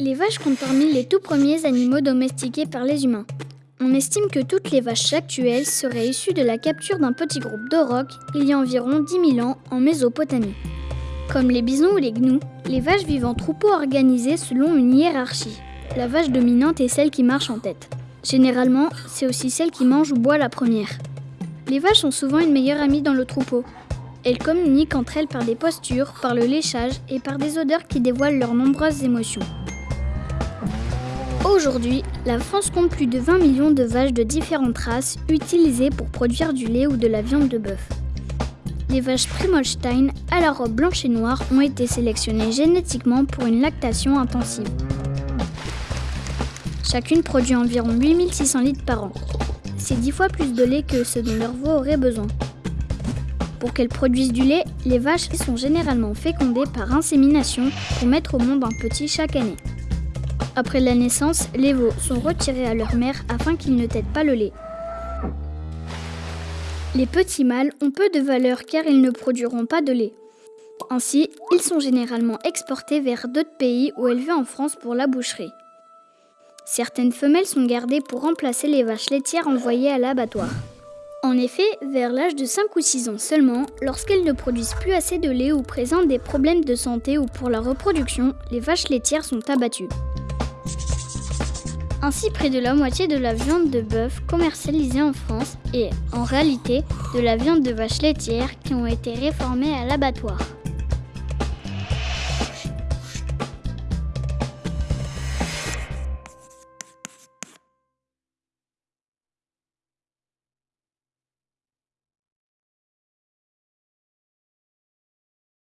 Les vaches comptent parmi les tout premiers animaux domestiqués par les humains. On estime que toutes les vaches actuelles seraient issues de la capture d'un petit groupe d'aurochs il y a environ 10 000 ans en Mésopotamie. Comme les bisons ou les gnous, les vaches vivent en troupeaux organisés selon une hiérarchie. La vache dominante est celle qui marche en tête. Généralement, c'est aussi celle qui mange ou boit la première. Les vaches sont souvent une meilleure amie dans le troupeau. Elles communiquent entre elles par des postures, par le léchage et par des odeurs qui dévoilent leurs nombreuses émotions. Aujourd'hui, la France compte plus de 20 millions de vaches de différentes races utilisées pour produire du lait ou de la viande de bœuf. Les vaches Primolstein à la robe blanche et noire ont été sélectionnées génétiquement pour une lactation intensive. Chacune produit environ 8600 litres par an. C'est 10 fois plus de lait que ce dont leur veau aurait besoin. Pour qu'elles produisent du lait, les vaches sont généralement fécondées par insémination pour mettre au monde un petit chaque année. Après la naissance, les veaux sont retirés à leur mère afin qu'ils ne têtent pas le lait. Les petits mâles ont peu de valeur car ils ne produiront pas de lait. Ainsi, ils sont généralement exportés vers d'autres pays ou élevés en France pour la boucherie. Certaines femelles sont gardées pour remplacer les vaches laitières envoyées à l'abattoir. En effet, vers l'âge de 5 ou 6 ans seulement, lorsqu'elles ne produisent plus assez de lait ou présentent des problèmes de santé ou pour la reproduction, les vaches laitières sont abattues. Ainsi, près de la moitié de la viande de bœuf commercialisée en France est, en réalité, de la viande de vache laitière qui ont été réformées à l'abattoir.